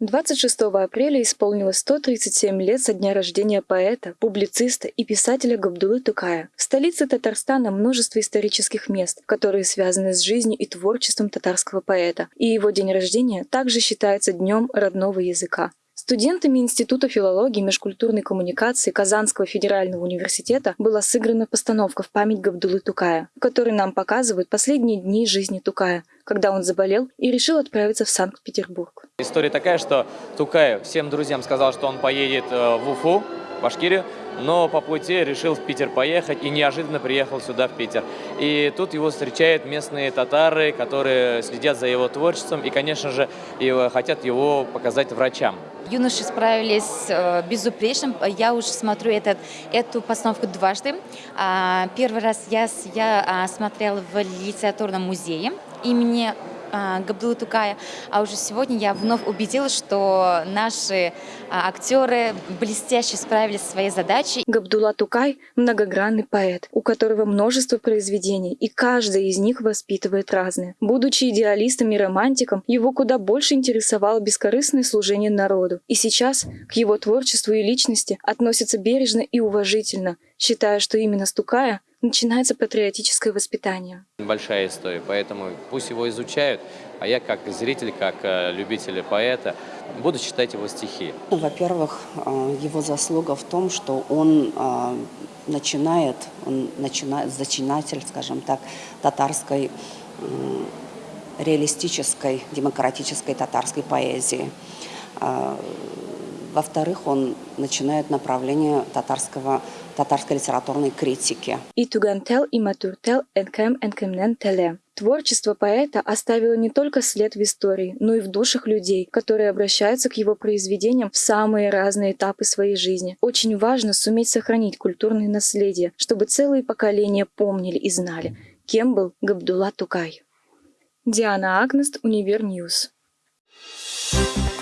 26 апреля исполнилось 137 лет со дня рождения поэта, публициста и писателя Габдулы Тукая. В столице Татарстана множество исторических мест, которые связаны с жизнью и творчеством татарского поэта, и его день рождения также считается днем родного языка. Студентами Института филологии и межкультурной коммуникации Казанского федерального университета была сыграна постановка в память Габдулы Тукая, в которой нам показывают последние дни жизни Тукая, когда он заболел и решил отправиться в Санкт-Петербург. История такая, что Тукай всем друзьям сказал, что он поедет э, в Уфу, в Башкирию, но по пути решил в Питер поехать и неожиданно приехал сюда, в Питер. И тут его встречают местные татары, которые следят за его творчеством и, конечно же, хотят его показать врачам. Юноши справились э, безупречно. Я уже смотрю этот, эту постановку дважды. А, первый раз я, я а, смотрела в литературном музее имени Габдулы Тукая. А уже сегодня я вновь убедилась, что наши а, актеры блестяще справились со своей задачей. Габдулла Тукай – многогранный поэт, у которого множество произведений, и каждое из них воспитывает разное. Будучи идеалистом и романтиком, его куда больше интересовало бескорыстное служение народу. И сейчас к его творчеству и личности относятся бережно и уважительно, считая, что именно с Тукая начинается патриотическое воспитание. Большая история, поэтому пусть его изучают, а я как зритель, как э, любитель поэта буду читать его стихи. Во-первых, э, его заслуга в том, что он э, начинает, он начинает, зачинатель, скажем так, татарской реалистической, демократической татарской поэзии. Во-вторых, он начинает направление татарского, татарской литературной критики. И туган тел, и матур тел, әткәм-әнкәмнең теле. Творчество поэта оставило не только след в истории, но и в душах людей, которые обращаются к его произведениям в самые разные этапы своей жизни. Очень важно суметь сохранить культурное наследие, чтобы целые поколения помнили и знали, кем был Габдулла Тукай. Диана Агнест, Univer News. Thank you